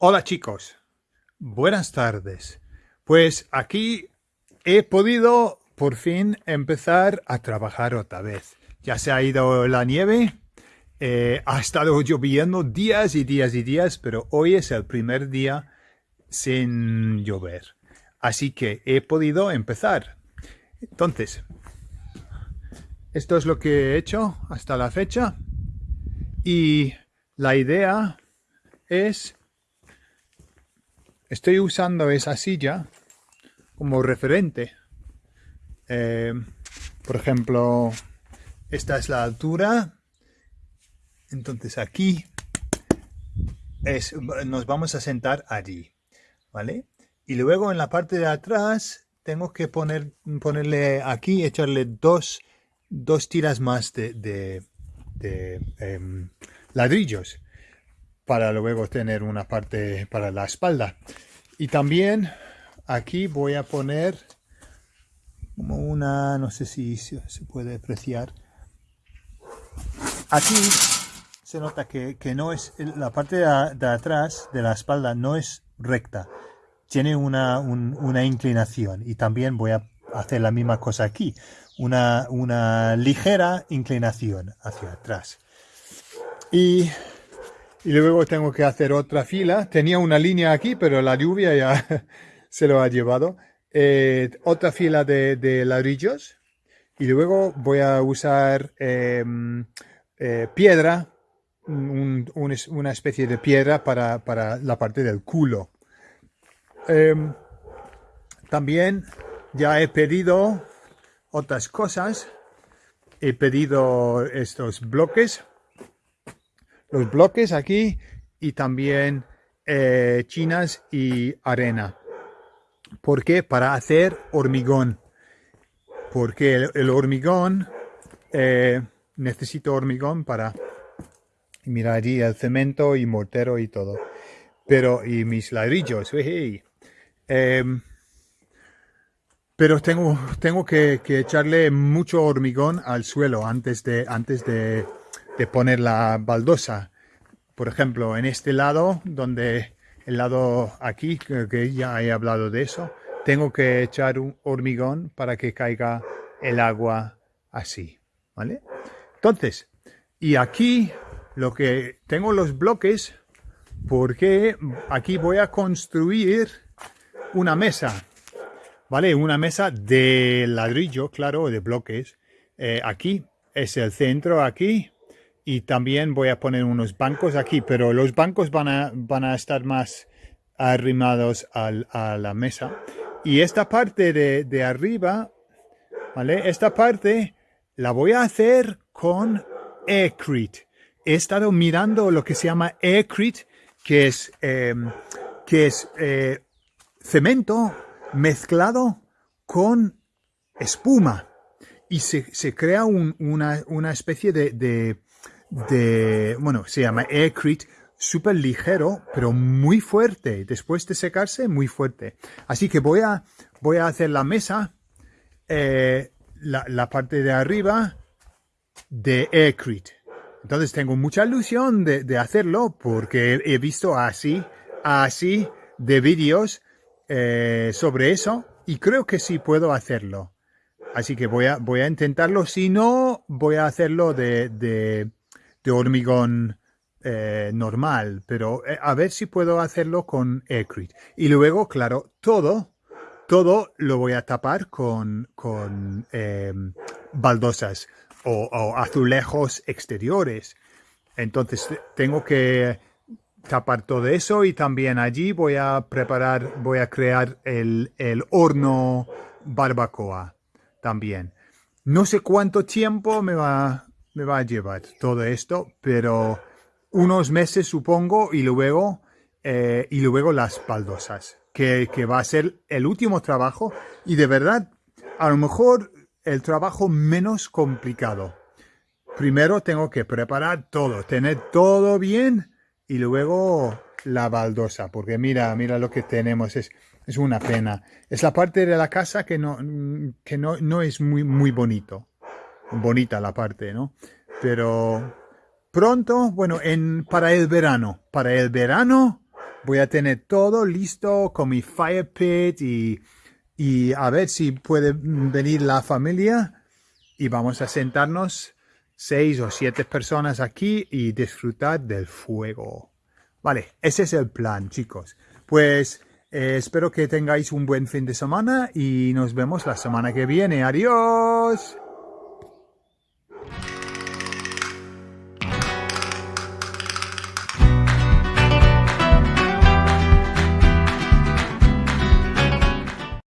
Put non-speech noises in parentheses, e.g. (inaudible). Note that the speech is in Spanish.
Hola chicos, buenas tardes. Pues aquí he podido por fin empezar a trabajar otra vez. Ya se ha ido la nieve, eh, ha estado lloviendo días y días y días, pero hoy es el primer día sin llover. Así que he podido empezar. Entonces, esto es lo que he hecho hasta la fecha. Y la idea es estoy usando esa silla como referente. Eh, por ejemplo, esta es la altura. Entonces aquí es, nos vamos a sentar allí. ¿Vale? Y luego en la parte de atrás tengo que poner, ponerle aquí, echarle dos, dos tiras más de, de, em, ladrillos para luego tener una parte para la espalda. Y también aquí voy a poner como una, no sé si se puede apreciar. Aquí se nota que, no es, la parte de, atrás de la espalda no es recta. Tiene una, una inclinación y también voy a hacer la misma cosa aquí. Una, una ligera inclinación hacia atrás. Y y luego tengo que hacer otra fila. Tenía una línea aquí, pero la lluvia ya (laughs) se lo ha llevado. Eh, otra fila de, ladrillos. Y luego voy a usar em, eh, piedra, una especie de piedra para, la parte del culo. Em, también ya he pedido otras cosas. He pedido estos bloques los bloques aquí y también eh, chinas y arena. ¿Por qué? Para hacer hormigón. Porque el, hormigón, eh, necesito hormigón para, mira allí el cemento y mortero y todo. Pero, y mis ladrillos, em, pero tengo, tengo que, que, echarle mucho hormigón al suelo antes de, antes de, de poner la baldosa. Por ejemplo, en este lado, donde el lado aquí, que ya he hablado de eso, tengo que echar un hormigón para que caiga el agua así, ¿vale? Entonces, y aquí lo que tengo los bloques, porque aquí voy a construir una mesa, ¿vale? Una mesa de ladrillo, claro, de bloques. Eh, aquí es el centro, aquí y también voy a poner unos bancos aquí, pero los bancos van a, van a estar más arrimados a la mesa. Y esta parte de, arriba, ¿vale? Esta parte la voy a hacer con Aircrete. He estado mirando lo que se llama Aircrete, que es, em, que es eh, cemento mezclado con espuma. Y se, crea una, especie de de, bueno, se llama Aircrete, súper ligero, pero muy fuerte. Después de secarse, muy fuerte. Así que voy a, voy a hacer la mesa, eh, la, parte de arriba de Aircrete. Entonces tengo mucha ilusión de, hacerlo porque he visto así, así de vídeos eh, sobre eso y creo que sí puedo hacerlo. Así que voy a, voy a intentarlo. Si no, voy a hacerlo de, de hormigón eh, normal, pero eh, a ver si puedo hacerlo con Aircrete. Y luego, claro, todo, todo lo voy a tapar con, con em, baldosas o, azulejos exteriores. Entonces tengo que tapar todo eso y también allí voy a preparar, voy a crear el, el horno barbacoa también. No sé cuánto tiempo me va, me va a llevar todo esto, pero unos meses supongo y luego, eh, y luego las baldosas, que, que va a ser el último trabajo y de verdad, a lo mejor el trabajo menos complicado. Primero tengo que preparar todo, tener todo bien y luego la baldosa, porque mira, mira lo que tenemos, es, es una pena. Es la parte de la casa que no, que no, no es muy, muy bonito bonita la parte, ¿no? Pero pronto, bueno, en, para el verano, para el verano voy a tener todo listo con mi fire pit y, y a ver si puede venir la familia y vamos a sentarnos seis o siete personas aquí y disfrutar del fuego. Vale, ese es el plan, chicos. Pues eh, espero que tengáis un buen fin de semana y nos vemos la semana que viene. Adiós.